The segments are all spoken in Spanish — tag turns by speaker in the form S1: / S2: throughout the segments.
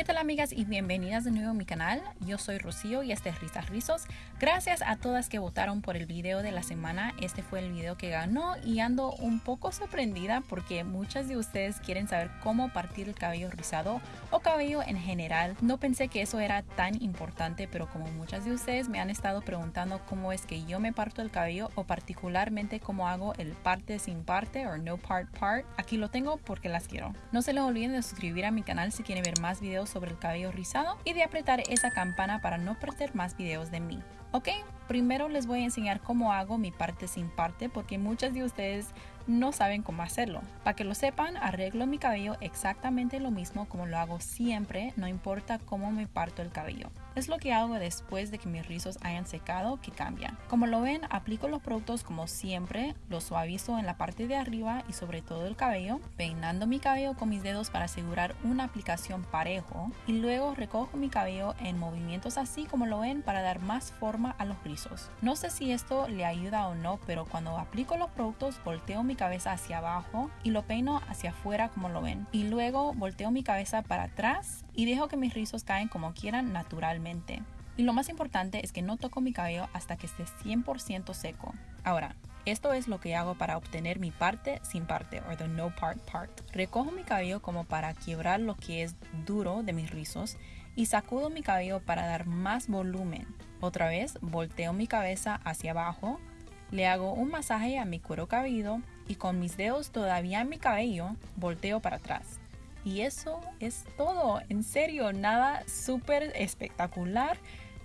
S1: ¿Qué tal amigas y bienvenidas de nuevo a mi canal? Yo soy Rocío y este es Risas Rizos. Gracias a todas que votaron por el video de la semana. Este fue el video que ganó y ando un poco sorprendida porque muchas de ustedes quieren saber cómo partir el cabello rizado o cabello en general. No pensé que eso era tan importante, pero como muchas de ustedes me han estado preguntando cómo es que yo me parto el cabello o particularmente cómo hago el parte sin parte o no part part, aquí lo tengo porque las quiero. No se les olviden de suscribir a mi canal si quieren ver más videos sobre el cabello rizado y de apretar esa campana para no perder más videos de mí. Ok, primero les voy a enseñar cómo hago mi parte sin parte porque muchas de ustedes no saben cómo hacerlo. Para que lo sepan, arreglo mi cabello exactamente lo mismo como lo hago siempre, no importa cómo me parto el cabello. Es lo que hago después de que mis rizos hayan secado que cambia. Como lo ven, aplico los productos como siempre, los suavizo en la parte de arriba y sobre todo el cabello, peinando mi cabello con mis dedos para asegurar una aplicación parejo y luego recojo mi cabello en movimientos así como lo ven para dar más forma a los rizos. No sé si esto le ayuda o no, pero cuando aplico los productos volteo mi cabeza hacia abajo y lo peino hacia afuera como lo ven y luego volteo mi cabeza para atrás y dejo que mis rizos caen como quieran naturalmente. Y lo más importante es que no toco mi cabello hasta que esté 100% seco. Ahora, esto es lo que hago para obtener mi parte sin parte o the no part part. Recojo mi cabello como para quiebrar lo que es duro de mis rizos y sacudo mi cabello para dar más volumen. Otra vez volteo mi cabeza hacia abajo, le hago un masaje a mi cuero cabelludo y con mis dedos todavía en mi cabello volteo para atrás. Y eso es todo, en serio, nada súper espectacular,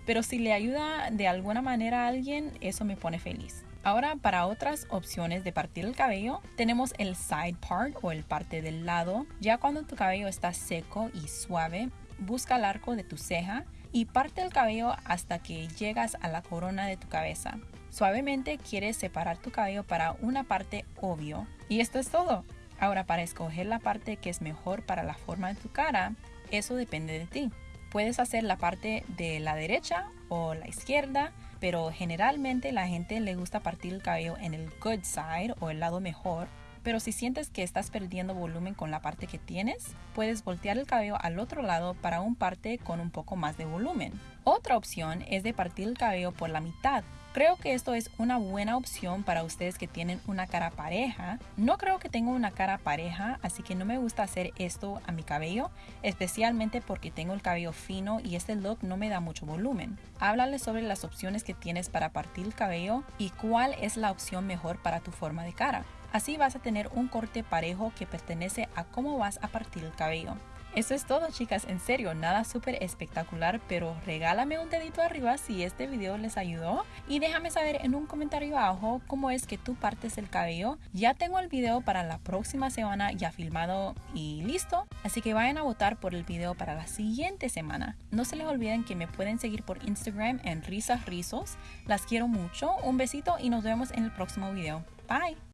S1: pero si le ayuda de alguna manera a alguien, eso me pone feliz. Ahora para otras opciones de partir el cabello, tenemos el side part o el parte del lado. Ya cuando tu cabello está seco y suave, busca el arco de tu ceja y parte el cabello hasta que llegas a la corona de tu cabeza. Suavemente quieres separar tu cabello para una parte obvio. Y esto es todo. Ahora, para escoger la parte que es mejor para la forma de tu cara, eso depende de ti. Puedes hacer la parte de la derecha o la izquierda, pero generalmente la gente le gusta partir el cabello en el good side o el lado mejor. Pero si sientes que estás perdiendo volumen con la parte que tienes, puedes voltear el cabello al otro lado para un parte con un poco más de volumen. Otra opción es de partir el cabello por la mitad Creo que esto es una buena opción para ustedes que tienen una cara pareja. No creo que tengo una cara pareja, así que no me gusta hacer esto a mi cabello, especialmente porque tengo el cabello fino y este look no me da mucho volumen. Háblale sobre las opciones que tienes para partir el cabello y cuál es la opción mejor para tu forma de cara. Así vas a tener un corte parejo que pertenece a cómo vas a partir el cabello. Eso es todo chicas, en serio, nada súper espectacular, pero regálame un dedito arriba si este video les ayudó y déjame saber en un comentario abajo cómo es que tú partes el cabello. Ya tengo el video para la próxima semana ya filmado y listo, así que vayan a votar por el video para la siguiente semana. No se les olviden que me pueden seguir por Instagram en risas rizos. Las quiero mucho, un besito y nos vemos en el próximo video. Bye!